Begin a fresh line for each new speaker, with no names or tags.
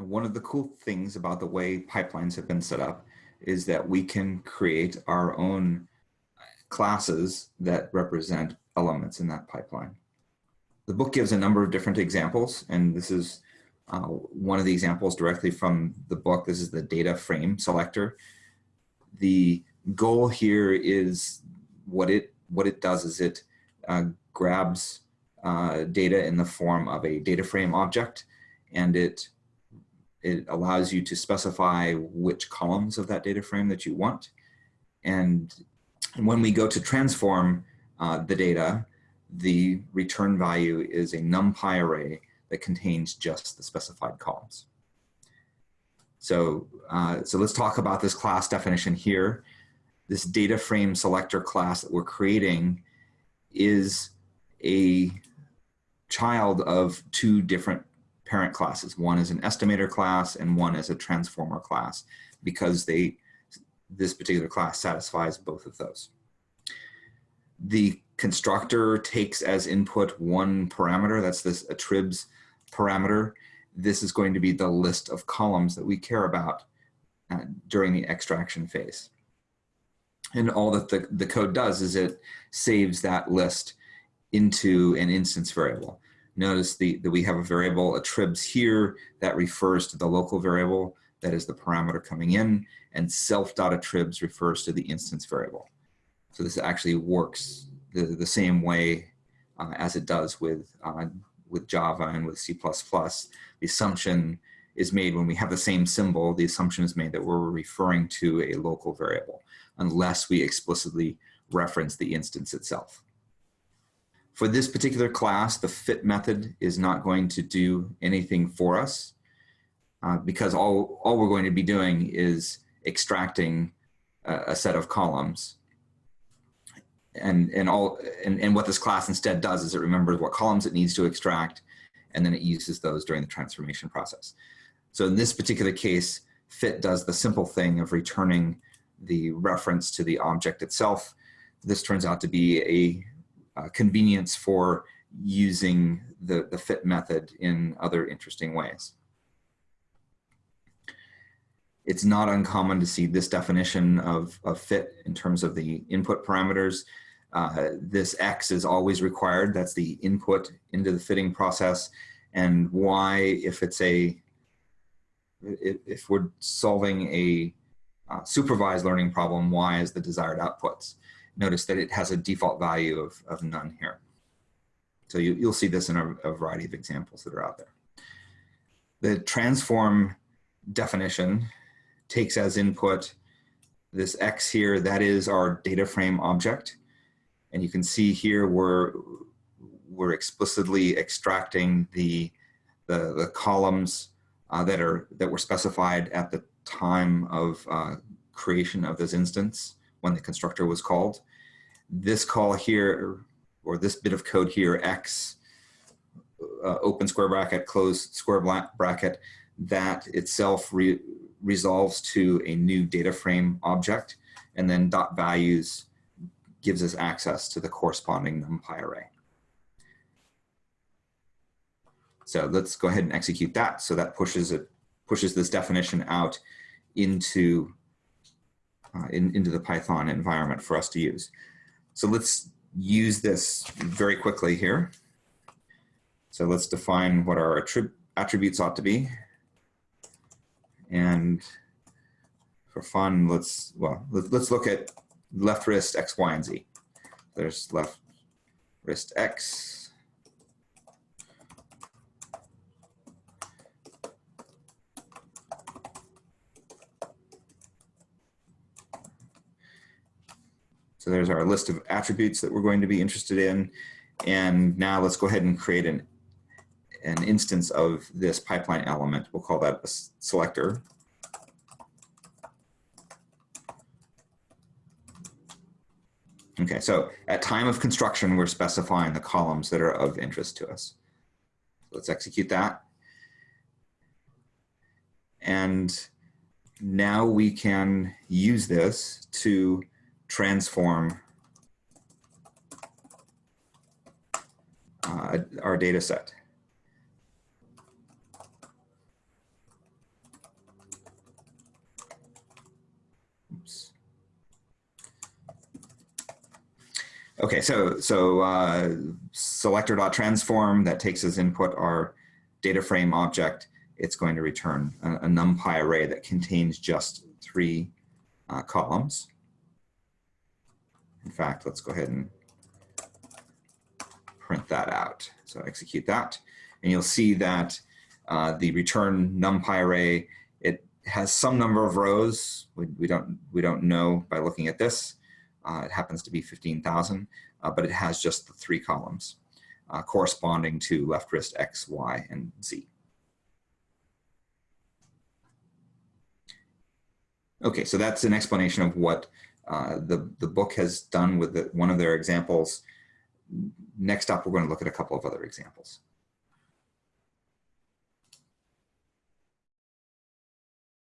And one of the cool things about the way pipelines have been set up is that we can create our own classes that represent elements in that pipeline. The book gives a number of different examples, and this is uh, one of the examples directly from the book. This is the data frame selector. The goal here is what it what it does is it uh, grabs uh, data in the form of a data frame object, and it it allows you to specify which columns of that data frame that you want. And when we go to transform uh, the data, the return value is a NumPy array that contains just the specified columns. So, uh, so let's talk about this class definition here. This data frame selector class that we're creating is a child of two different parent classes. One is an estimator class and one is a transformer class because they this particular class satisfies both of those. The constructor takes as input one parameter, that's this attribs parameter. This is going to be the list of columns that we care about uh, during the extraction phase. And all that the, the code does is it saves that list into an instance variable. Notice the, that we have a variable attribs here that refers to the local variable that is the parameter coming in and self.attribs refers to the instance variable. So this actually works the, the same way uh, as it does with, uh, with Java and with C++. The assumption is made when we have the same symbol, the assumption is made that we're referring to a local variable unless we explicitly reference the instance itself. For this particular class, the fit method is not going to do anything for us uh, because all, all we're going to be doing is extracting a, a set of columns. And, and, all, and, and what this class instead does is it remembers what columns it needs to extract, and then it uses those during the transformation process. So in this particular case, fit does the simple thing of returning the reference to the object itself. This turns out to be a, a convenience for using the, the fit method in other interesting ways. It's not uncommon to see this definition of, of fit in terms of the input parameters. Uh, this X is always required. That's the input into the fitting process. And Y, if it's a, if, if we're solving a uh, supervised learning problem, Y is the desired outputs. Notice that it has a default value of, of none here. So you, will see this in a, a variety of examples that are out there. The transform definition takes as input this X here, that is our data frame object. And you can see here we're, we're explicitly extracting the, the, the columns uh, that, are, that were specified at the time of uh, creation of this instance when the constructor was called. This call here, or this bit of code here, X, uh, open square bracket, close square bracket, that itself re resolves to a new data frame object, and then dot values gives us access to the corresponding NumPy array. So let's go ahead and execute that. So that pushes it pushes this definition out into uh, in, into the Python environment for us to use. So let's use this very quickly here. So let's define what our attrib attributes ought to be. And for fun, let's, well, let's look at left wrist X, Y, and Z. There's left wrist X, So there's our list of attributes that we're going to be interested in. And now let's go ahead and create an, an instance of this pipeline element. We'll call that a selector. Okay, so at time of construction, we're specifying the columns that are of interest to us. Let's execute that. And now we can use this to transform uh, our data set. Oops. Okay, so so uh, selector.transform that takes as input our data frame object. It's going to return a, a NumPy array that contains just three uh, columns. In fact, let's go ahead and print that out. So execute that, and you'll see that uh, the return NumPy array it has some number of rows. We, we don't we don't know by looking at this. Uh, it happens to be 15,000, uh, but it has just the three columns uh, corresponding to left wrist X, Y, and Z. Okay, so that's an explanation of what uh, the, the book has done with the, one of their examples. Next up, we're going to look at a couple of other examples.